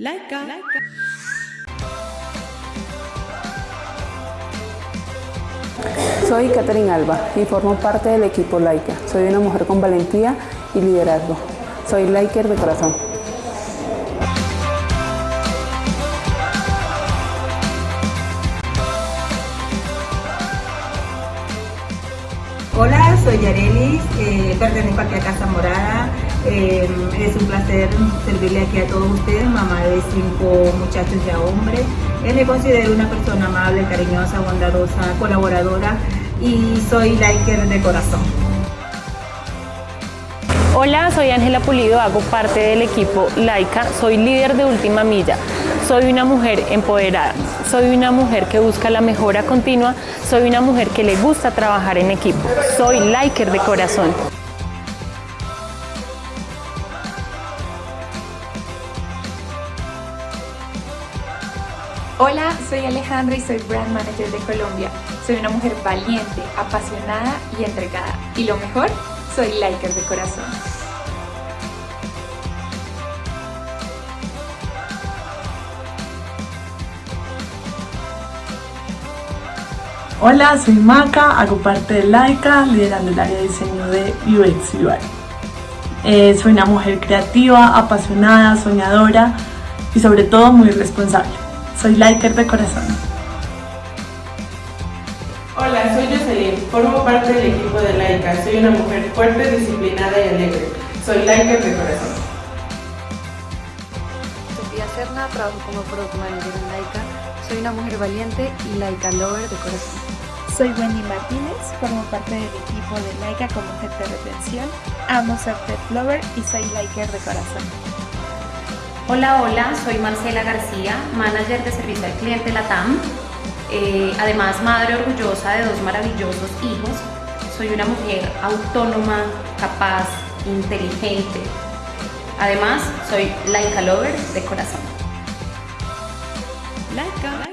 Laika. Soy Catherine Alba y formo parte del equipo Laika. Soy una mujer con valentía y liderazgo. Soy Laiker de corazón. Hola, soy Yarelis, eh, pertenezco aquí a Casa Morada. Eh, es un placer servirle aquí a todos ustedes, mamá de cinco muchachos ya hombres. Eh, me considero una persona amable, cariñosa, bondadosa, colaboradora y soy liker de corazón. Hola, soy Ángela Pulido, hago parte del equipo Laika, soy líder de Última Milla, soy una mujer empoderada, soy una mujer que busca la mejora continua, soy una mujer que le gusta trabajar en equipo, soy Liker de corazón. Hola, soy Alejandra y soy Brand Manager de Colombia. Soy una mujer valiente, apasionada y entregada. Y lo mejor, soy liker de corazón. Hola, soy Maca, hago parte de Laika, liderando el área de diseño de UX UI. Eh, soy una mujer creativa, apasionada, soñadora y sobre todo muy responsable. Soy Liker de corazón. Hola, soy Jocelyn, formo parte del equipo de Laika. Soy una mujer fuerte, disciplinada y alegre. Soy Liker de corazón. Sofía Serna, trabajo como Product Manager en Laika. Soy una mujer valiente y Laika Lover de corazón. Soy Wendy Martínez, formo parte del equipo de Laika como jefe de retención. Amo ser pet lover y soy Liker de corazón. Hola, hola, soy Marcela García, manager de servicio al cliente LATAM. Eh, además, madre orgullosa de dos maravillosos hijos. Soy una mujer autónoma, capaz, inteligente. Además, soy Laika Lover de corazón. Laika.